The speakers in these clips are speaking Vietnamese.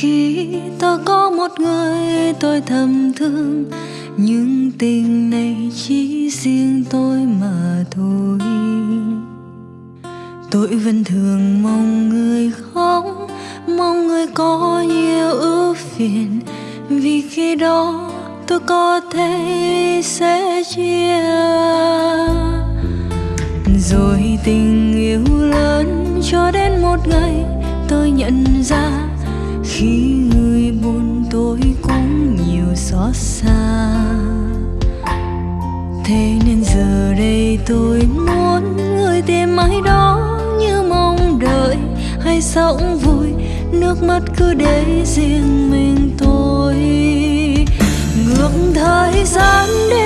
ký tôi có một người tôi thầm thương. Nhưng tình này chỉ riêng tôi mà thôi. Tôi vẫn thường mong người khóc mong người có nhiều ưu phiền. Vì khi đó tôi có thể sẽ chia. Rồi tình yêu lớn cho đến một ngày tôi nhận ra, khi người buồn tôi cũng nhiều xót xa. Thế nên giờ đây tôi muốn người tìm ai đó như mong đợi, hay sống vui, nước mắt cứ để riêng mình tôi. Ngược thời gian đi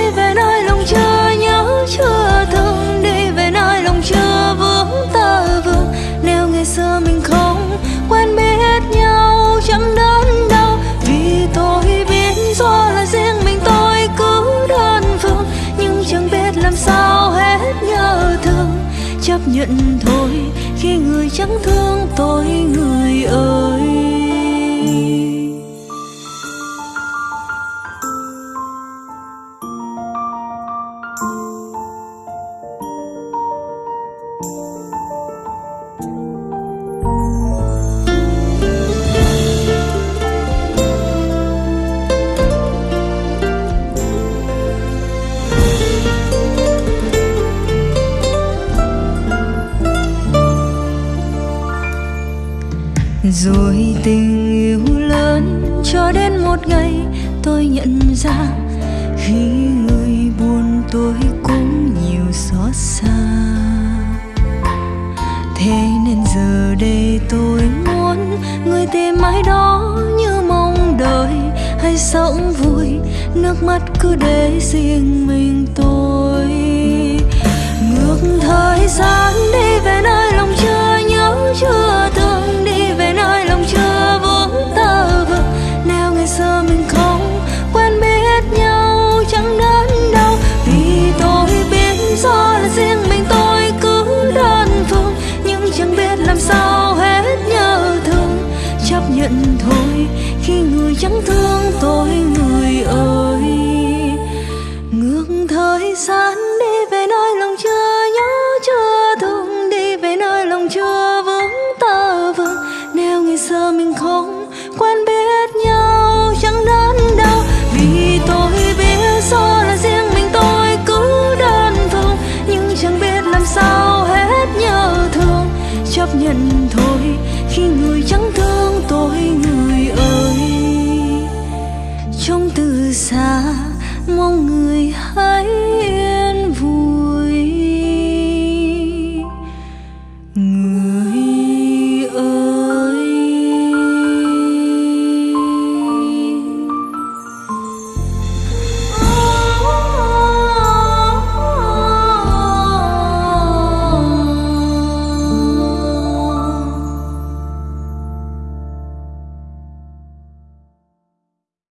chấp nhận thôi. Khi người chẳng thương tôi người ơi rồi tình yêu lớn cho đến một ngày tôi nhận ra khi người buồn tôi cũng nhiều xót xa. Thế nên giờ đây tôi muốn người tìm ai đó như mong đợi hay sống vui, nước mắt cứ để riêng mình tôi. Ngược thời gian thân thôi. Khi người chẳng thương tôi, người ơi. Trong từ xa, mong người hãy yên vui.